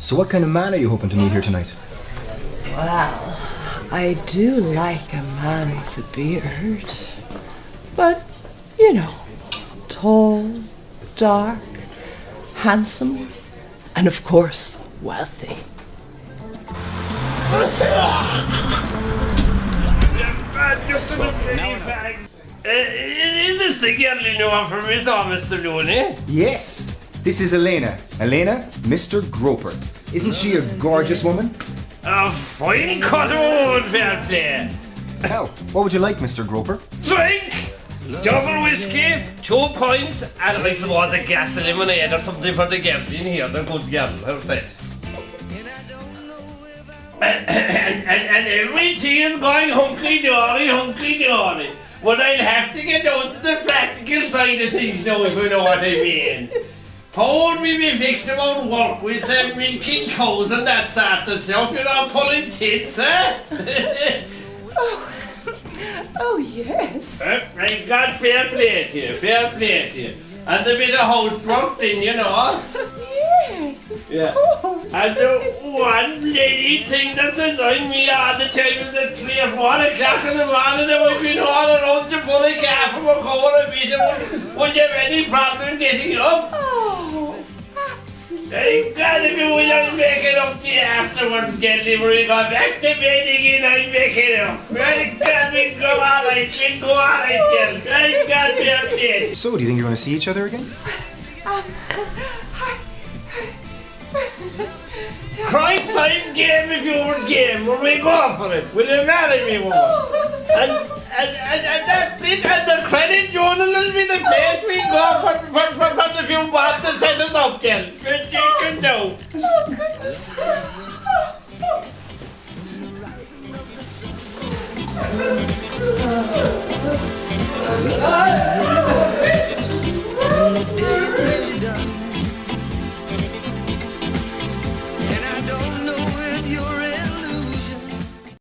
So, what kind of man are you hoping to meet here tonight? Well, I do like a man with a beard. But, you know, tall, dark, handsome, and of course, wealthy. Uh, is this the girl you know from Miss Mr. Looney? Yes, this is Elena. Elena, Mr. Groper. Isn't she a gorgeous woman? A fine cut woman, fair play. Now, what would you like, Mr. Groper? Drink! Double whiskey, two pints, and I suppose a glass of lemonade or something for the gambling here, the good gamble, how's that? And, and, and everything is going hunky-dory, hunky-dory. But I'll have to get down to the practical side of things now, if you know what I mean. Told me be fixed about work with some milking cows and that sort of stuff, you know, pulling tits, eh? Oh, yes. Uh, I got fair play to you, fair play to you. And a bit of housework thing, you know. Yes, of Yeah. course. And the one lady thing that's annoying me all the time is at 3 or 4 o'clock in the morning that we've been all around to pull a calf from a coal a bit. Would, would you have any problem getting up? Thank God if you will, I'll make it up to you afterwards, Gelly, when we go back to bed again, I'll make it up. God we go alright, we go we're dead. So, do you think you're going to see each other again? Um, Cry time game if you were game, will we go for it? Will you marry me, woman? And, and, and, and that's it, and the credit journal will be the place we go for, for, for, for the few baht to set us up, girl. Oh!